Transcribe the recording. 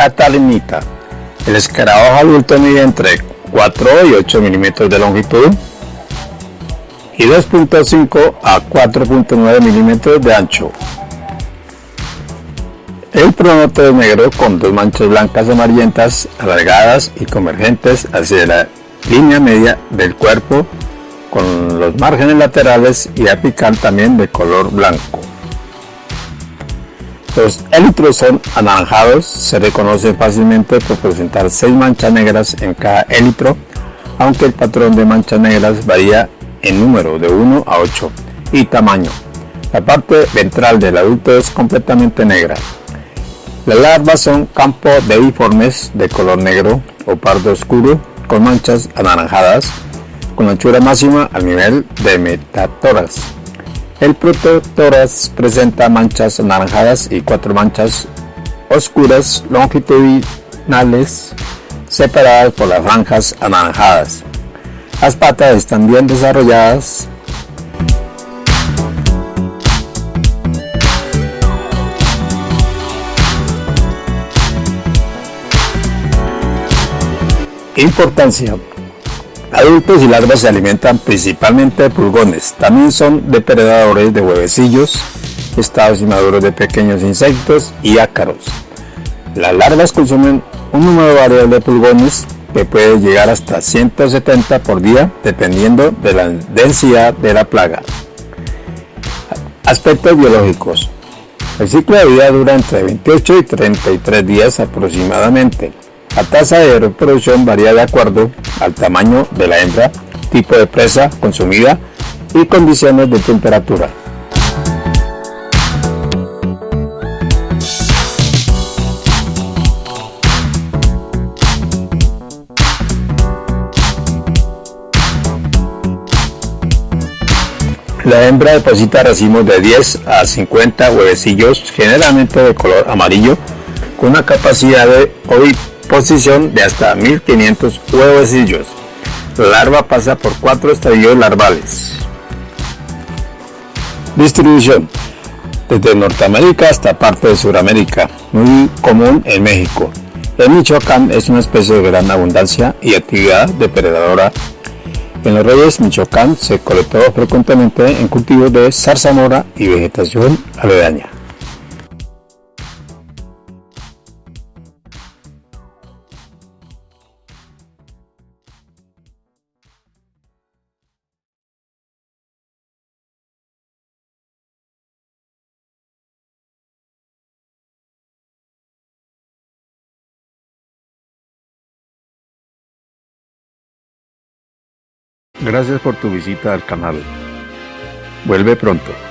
catalinita. El escarabajo adulto mide entre 4 y 8 milímetros de longitud y 2.5 a 4.9 milímetros de ancho. El pronoto es negro con dos manchas blancas amarillentas alargadas y convergentes hacia la línea media del cuerpo con los márgenes laterales y apical también de color blanco. Los élitros son anaranjados, se reconocen fácilmente por presentar 6 manchas negras en cada élitro, aunque el patrón de manchas negras varía en número de 1 a 8 y tamaño. La parte ventral del adulto es completamente negra. Las larvas son campos deiformes de color negro o pardo oscuro con manchas anaranjadas con anchura máxima al nivel de metatoras. El prototoras presenta manchas anaranjadas y cuatro manchas oscuras longitudinales separadas por las franjas anaranjadas. Las patas están bien desarrolladas Importancia. Adultos y larvas se alimentan principalmente de pulgones. También son depredadores de huevecillos, estados inmaduros de pequeños insectos y ácaros. Las larvas consumen un número variable de pulgones que puede llegar hasta 170 por día dependiendo de la densidad de la plaga. Aspectos biológicos. El ciclo de vida dura entre 28 y 33 días aproximadamente. La tasa de reproducción varía de acuerdo al tamaño de la hembra, tipo de presa consumida y condiciones de temperatura. La hembra deposita racimos de 10 a 50 huevecillos, generalmente de color amarillo, con una capacidad de posición de hasta 1500 huevecillos. La larva pasa por cuatro estadios larvales. Distribución. Desde Norteamérica hasta parte de Sudamérica, muy común en México. En Michoacán es una especie de gran abundancia y actividad depredadora. En los Reyes, Michoacán se colectó frecuentemente en cultivos de zarzamora y vegetación aledaña. Gracias por tu visita al canal. Vuelve pronto.